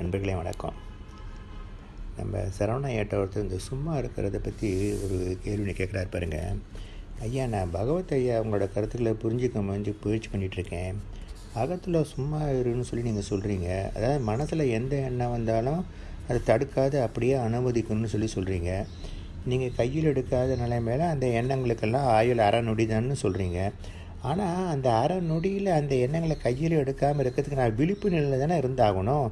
நண்பர்களே வணக்கம். நம்ம சரவணா ஏட்ட ஒருத்தர் இந்த சும்மா இருக்கிறத பற்றி ஒரு கேள்வினை கேட்குறாரு பாருங்க. ஐயா நான் பகவத் ஐயா உங்களோட கருத்துக்களை புரிஞ்சுக்க முடிஞ்சு முயற்சி பண்ணிகிட்ருக்கேன் அகத்தில் சும்மா இருன்னு சொல்லி நீங்கள் சொல்கிறீங்க அதாவது மனசில் எந்த எண்ணம் வந்தாலும் அதை தடுக்காது அப்படியே அனுமதிக்கணும்னு சொல்லி சொல்கிறீங்க நீங்கள் கையில் எடுக்காத நிலைமையில அந்த எண்ணங்களுக்கெல்லாம் ஆயுள் அரை தான் சொல்கிறீங்க ஆனால் அந்த அரை நொடியில் அந்த எண்ணங்களை கையில் எடுக்காமல் இருக்கிறதுக்கு நான் விழிப்பு நிலையில் தானே இருந்தாகணும்?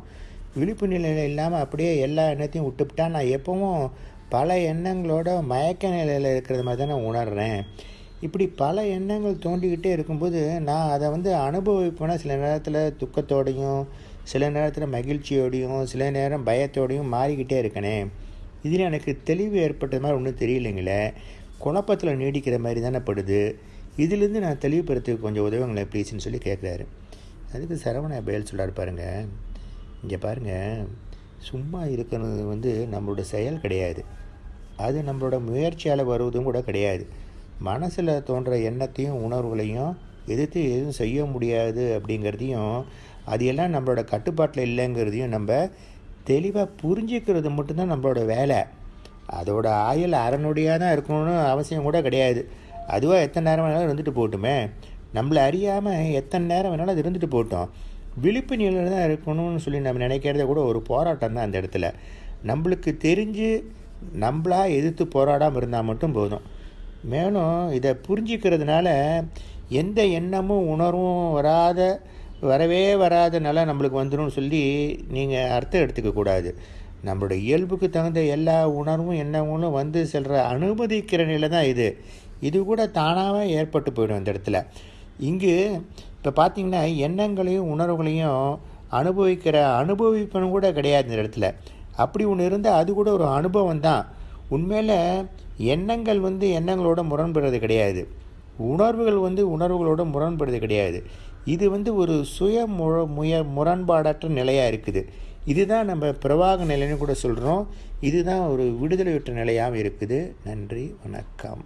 விழிப்பு நிலையில் இல்லாமல் அப்படியே எல்லா எண்ணத்தையும் விட்டுவிட்டா நான் எப்பவும் பல எண்ணங்களோட மயக்க நிலையில் இருக்கிறது மாதிரி தானே உணர்கிறேன் இப்படி பல எண்ணங்கள் தோண்டிக்கிட்டே இருக்கும்போது நான் அதை வந்து அனுபவிப்பேன்னா சில நேரத்தில் துக்கத்தோடையும் சில நேரத்தில் மகிழ்ச்சியோடையும் சில நேரம் பயத்தோடையும் மாறிக்கிட்டே இருக்கனே. இதில் எனக்கு தெளிவு ஏற்பட்டது மாதிரி ஒன்றும் தெரியலைங்களே. குழப்பத்தில் நீடிக்கிற மாதிரி தானே படுது. இதிலேருந்து நான் தெளிவு கொஞ்சம் உதவுங்களேன் ப்ளீஸ்ன்னு சொல்லி கேட்குறாரு அதுக்கு சரவண பயல் சொல்லார் பாருங்கள் இங்கே பாருங்கள் சும்மா இருக்கிறது வந்து நம்மளோட செயல் கிடையாது. அது நம்மளோட முயற்சியால் வருவதும் கூட கிடையாது. மனசில் தோன்ற எண்ணத்தையும் உணர்வுகளையும் எதிர்த்து எதுவும் செய்ய முடியாது அப்படிங்கிறதையும் அது எல்லாம் நம்மளோட கட்டுப்பாட்டில் இல்லைங்கிறதையும் நம்ம தெளிவாக புரிஞ்சிக்கிறது மட்டும்தான் நம்மளோட வேலை. அதோட ஆயுள் அறநொடியாக தான் இருக்கணும்னு அவசியம் கூட கிடையாது. அதுவாக எத்தனை நேரம் வேணாலும் இருந்துட்டு போகட்டுமே நம்மளை அறியாமல் எத்தனை நேரம் வேணாலும் அது இருந்துட்டு போட்டோம். விழிப்பு நிலையில் தான் இருக்கணும்னு சொல்லி நம்ம நினைக்கிறத கூட ஒரு போராட்டம் தான் அந்த இடத்துல. நம்மளுக்கு தெரிஞ்சு நம்மளா எதிர்த்து போராடாமல் இருந்தால் மட்டும் போதும். மேலும் இதை புரிஞ்சிக்கிறதுனால எந்த எண்ணமும் உணர்வும் வராத வரவே வராத நம்மளுக்கு வந்துடும் சொல்லி நீங்கள் அர்த்தம் எடுத்துக்கக்கூடாது நம்மளோட இயல்புக்கு தகுந்த எல்லா உணர்வும் எண்ணங்களும் வந்து செல்கிற அனுமதிக்கிற நிலை தான் இது. இது கூட தானாகவே ஏற்பட்டு போயிடும் இந்த இடத்துல. இங்கு இப்போ பார்த்திங்கன்னா எண்ணங்களையும் உணர்வுகளையும் அனுபவிக்கிற அனுபவிப்பனும் கூட கிடையாது இந்த இடத்துல. அப்படி ஒன்று இருந்தால் அது கூட ஒரு அனுபவம் தான். உண்மையில் எண்ணங்கள் வந்து எண்ணங்களோட முரண்படுறது கிடையாது. உணர்வுகள் வந்து உணர்வுகளோட முரண்படுறது கிடையாது. இது வந்து ஒரு சுய முழ முய முரண்பாடற்ற நிலையாக இருக்குது. இதுதான் நம்ம பிரவாக நிலைன்னு கூட சொல்கிறோம் இதுதான் ஒரு விடுதலையுற்ற நிலையாகவும் இருக்குது. நன்றி வணக்கம்.